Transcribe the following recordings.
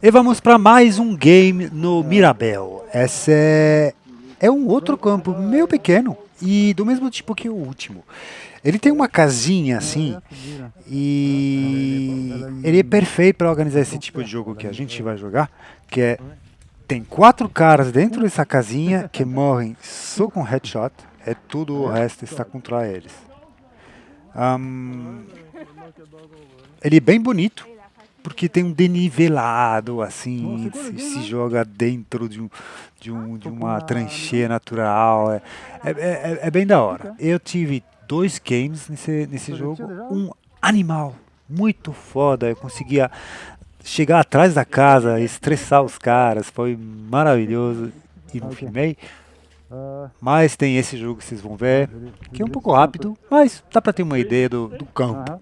E vamos para mais um game no Mirabel. Esse é, é um outro campo meio pequeno e do mesmo tipo que o último. Ele tem uma casinha assim e ele é perfeito para organizar esse tipo de jogo que a gente vai jogar, que é tem quatro caras dentro dessa casinha que morrem só com headshot, é tudo o resto está contra eles. Um, ele é bem bonito, porque tem um denivelado, assim, se, se, joga dentro de, um, de, um, de uma trancheira natural, é, é, é, é, bem da hora. Eu tive dois games nesse, nesse jogo, um animal muito foda, eu conseguia chegar atrás da casa, estressar os caras, foi maravilhoso. E não filmei. Mas tem esse jogo que vocês vão ver, que é um pouco rápido, mas dá pra ter uma ideia do, do campo.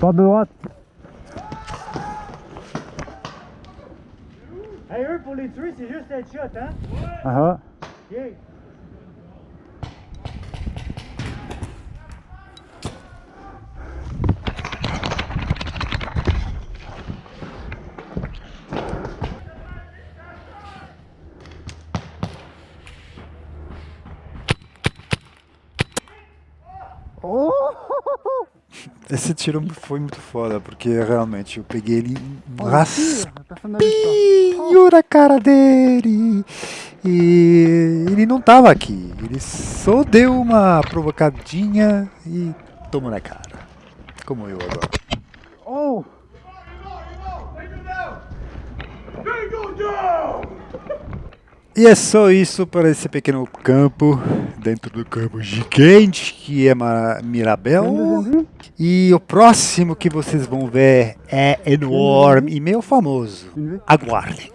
Pas de droite. Hey, eux, pour les tuer, c'est juste être shot, hein? Ah. Ouais. Uh Esse tiro foi muito foda, porque realmente eu peguei ele um raspinho na cara dele. E ele não tava aqui, ele só deu uma provocadinha e tomou na cara. Como eu agora. Oh! E é só isso para esse pequeno campo, dentro do campo gigante que é Mirabel. E o próximo que vocês vão ver é enorme e meio famoso. Aguardem.